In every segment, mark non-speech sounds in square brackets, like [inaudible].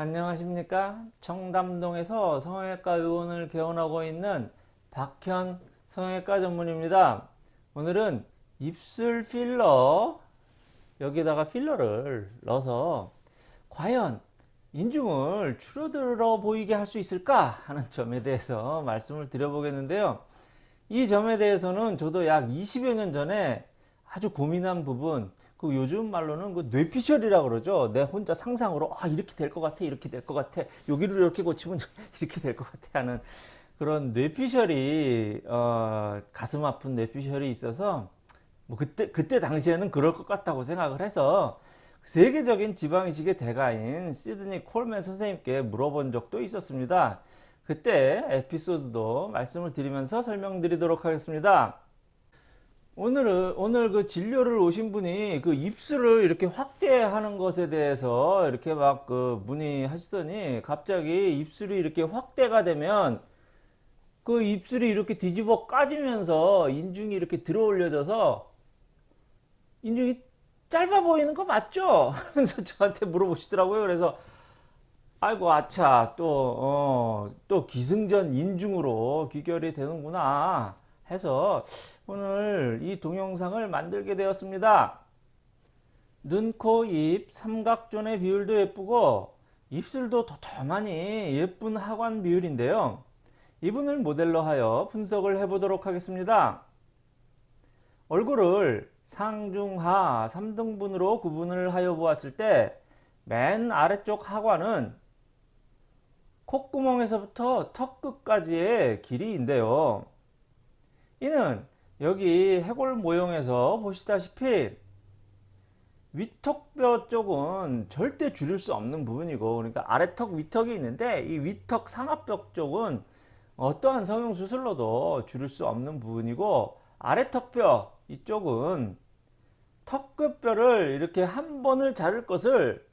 안녕하십니까? 청담동에서 성형외과 의원을 개원하고 있는 박현 성형외과 전문입니다. 오늘은 입술 필러 여기다가 필러를 넣어서 과연 인중을 줄어들어 보이게 할 수 있을까 하는 점에 대해서 [laughs] 말씀을 드려보겠는데요. 이 점에 대해서는 저도 약 20여 년 전에 아주 고민한 부분 그 요즘 말로는 그 뇌피셜이라고 그러죠. 내 혼자 상상으로 아 이렇게 될 것 같아 이렇게 될 것 같아 여기를 이렇게 고치면 [laughs] 이렇게 될 것 같아 하는 그런 뇌피셜이 어, 가슴 아픈 뇌피셜이 있어서 뭐 그때 그때 당시에는 그럴 것 같다고 생각을 해서 세계적인 지방이식의 대가인 시드니 콜맨 선생님께 물어본 적도 있었습니다. 그때 에피소드도 말씀을 드리면서 설명드리도록 하겠습니다. 오늘은 오늘 그 진료를 오신 분이 그 입술을 이렇게 확대하는 것에 대해서 이렇게 막 그 문의하시더니 갑자기 입술이 이렇게 확대가 되면 그 입술이 이렇게 뒤집어 까지면서 인중이 이렇게 들어 올려져서 인중이 짧아 보이는 거 맞죠? [laughs] 하면서 저한테 물어보시더라고요. 그래서 아이고 아차 또 어, 또 기승전 인중으로 귀결이 되는구나. 해서 오늘 이 동영상을 만들게 되었습니다. 눈, 코, 입, 삼각존의 비율도 예쁘고 입술도 도톰하니 예쁜 하관 비율인데요. 이분을 모델로 하여 분석을 해보도록 하겠습니다. 얼굴을 상중하 3등분으로 구분을 하여 보았을 때 맨 아래쪽 하관은 콧구멍에서부터 턱 끝까지의 길이인데요. 이는 여기 해골 모형에서 보시다시피 위턱뼈 쪽은 절대 줄일 수 없는 부분이고 그러니까 아래턱 위턱이 있는데 이 위턱 상하뼈 쪽은 어떠한 성형 수술로도 줄일 수 없는 부분이고 아래턱뼈 이쪽은 턱끝뼈를 이렇게 한 번을 자를 것을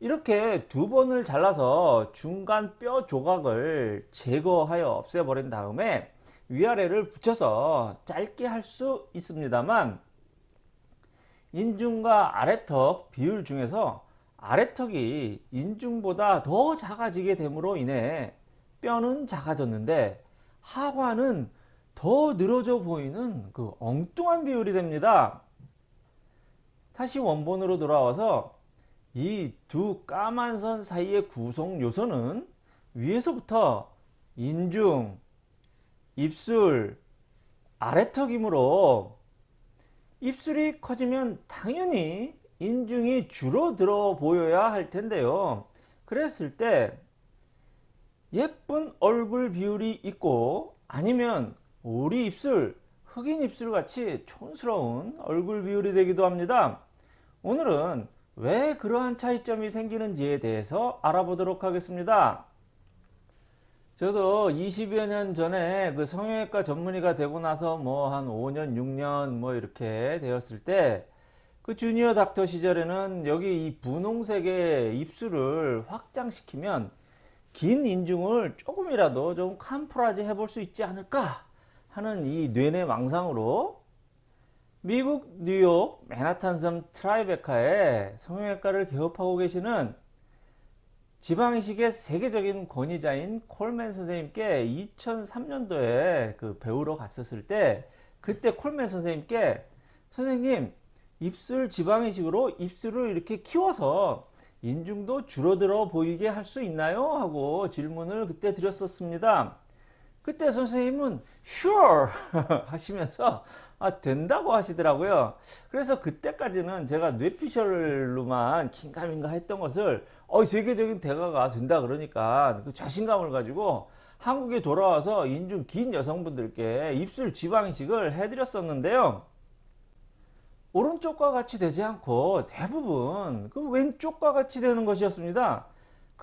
이렇게 두 번을 잘라서 중간 뼈 조각을 제거하여 없애버린 다음에 위아래를 붙여서 짧게 할 수 있습니다만 인중과 아래턱 비율 중에서 아래턱이 인중보다 더 작아지게 됨으로 인해 뼈는 작아졌는데 하관은 더 늘어져 보이는 그 엉뚱한 비율이 됩니다. 다시 원본으로 돌아와서 이 두 까만 선 사이의 구성 요소는 위에서부터 인중, 입술, 아래턱이므로 입술이 커지면 당연히 인중이 줄어들어 보여야 할 텐데요. 그랬을 때 예쁜 얼굴 비율이 있고 아니면 오리 입술, 흑인 입술 같이 촌스러운 얼굴 비율이 되기도 합니다. 오늘은 왜 그러한 차이점이 생기는지에 대해서 알아보도록 하겠습니다. 저도 20여 년 전에 그 성형외과 전문의가 되고 나서 뭐 한 5년 6년 뭐 이렇게 되었을 때 그 주니어 닥터 시절에는 여기 이 분홍색의 입술을 확장시키면 긴 인중을 조금이라도 좀 캄프라지 해볼 수 있지 않을까 하는 이 뇌내 망상으로 미국 뉴욕 맨하탄섬 트라이베카에 성형외과를 개업하고 계시는 지방이식의 세계적인 권위자인 콜맨 선생님께 2003년도에 그 배우러 갔었을 때 그때 콜맨 선생님께 선생님 입술 지방이식으로 입술을 이렇게 키워서 인중도 줄어들어 보이게 할 수 있나요? 하고 질문을 그때 드렸었습니다. 그때 선생님은 sure [laughs] 하시면서 아, 된다고 하시더라고요. 그래서 그때까지는 제가 뇌피셜로만 긴가민가 했던 것을 어, 세계적인 대가가 된다 그러니까 그 자신감을 가지고 한국에 돌아와서 인중 긴 여성분들께 입술 지방이식을 해드렸었는데요. 오른쪽과 같이 되지 않고 대부분 그 왼쪽과 같이 되는 것이었습니다.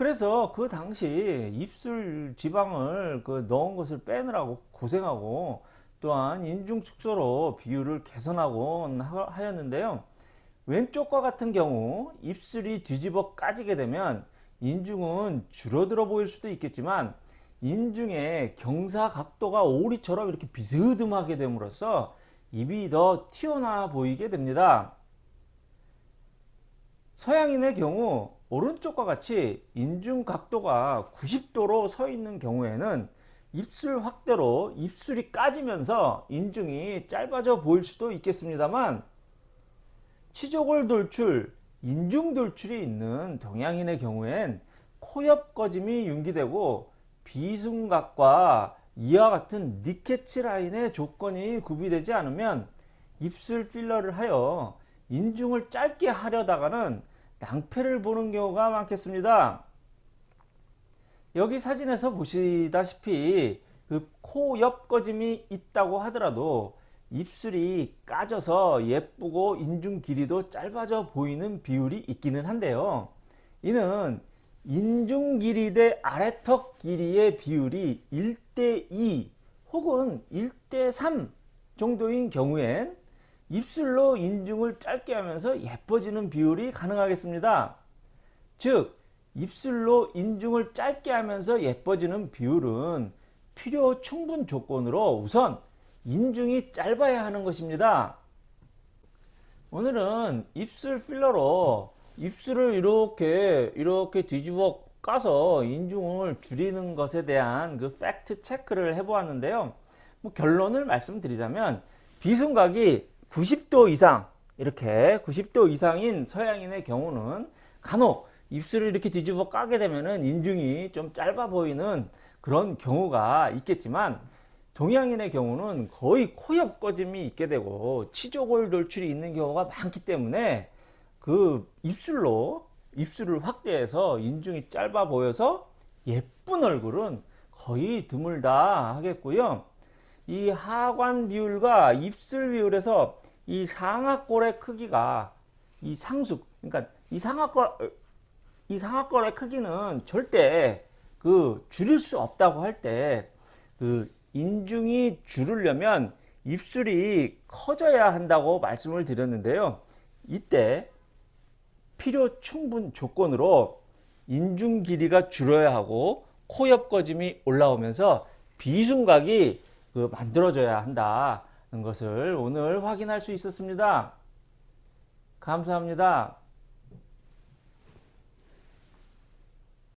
그래서 그 당시 입술 지방을 그 넣은 것을 빼느라고 고생하고 또한 인중 축소로 비율을 개선하고 하였는데요. 왼쪽과 같은 경우 입술이 뒤집어 까지게 되면 인중은 줄어들어 보일 수도 있겠지만 인중의 경사 각도가 오리처럼 이렇게 비스듬하게 됨으로써 입이 더 튀어나와 보이게 됩니다. 서양인의 경우 오른쪽과 같이 인중 각도가 90도로 서 있는 경우에는 입술 확대로 입술이 까지면서 인중이 짧아져 보일 수도 있겠습니다만 치조골 돌출, 인중 돌출이 있는 동양인의 경우엔 코옆 꺼짐이 윤기되고 비순각과 이와 같은 니케츠 라인의 조건이 구비되지 않으면 입술 필러를 하여 인중을 짧게 하려다가는 낭패를 보는 경우가 많겠습니다. 여기 사진에서 보시다시피 그 코 옆 꺼짐이 있다고 하더라도 입술이 까져서 예쁘고 인중 길이도 짧아져 보이는 비율이 있기는 한데요. 이는 인중 길이 대 아래턱 길이의 비율이 1대2 혹은 1대3 정도인 경우엔 입술로 인중을 짧게 하면서 예뻐지는 비율이 가능하겠습니다. 즉 입술로 인중을 짧게 하면서 예뻐지는 비율은 필요 충분 조건으로 우선 인중이 짧아야 하는 것입니다. 오늘은 입술 필러로 입술을 이렇게 이렇게 뒤집어 까서 인중을 줄이는 것에 대한 그 팩트 체크를 해보았는데요. 뭐 결론을 말씀드리자면 비순각이 90도 이상 이렇게 90도 이상인 서양인의 경우는 간혹 입술을 이렇게 뒤집어 까게 되면은 인중이 좀 짧아 보이는 그런 경우가 있겠지만 동양인의 경우는 거의 코 옆 꺼짐이 있게 되고 치조골 돌출이 있는 경우가 많기 때문에 그 입술로 입술을 확대해서 인중이 짧아 보여서 예쁜 얼굴은 거의 드물다 하겠고요. 이 하관 비율과 입술 비율에서 이 상악골의 크기가 이 상숙 그러니까 이 상악골 이 상악골의 크기는 절대 그 줄일 수 없다고 할 때 그 인중이 줄으려면 입술이 커져야 한다고 말씀을 드렸는데요. 이때 필요 충분 조건으로 인중 길이가 줄어야 하고 코옆 꺼짐이 올라오면서 비순각이 그 만들어져야 한다는 것을 오늘 확인할 수 있었습니다. 감사합니다.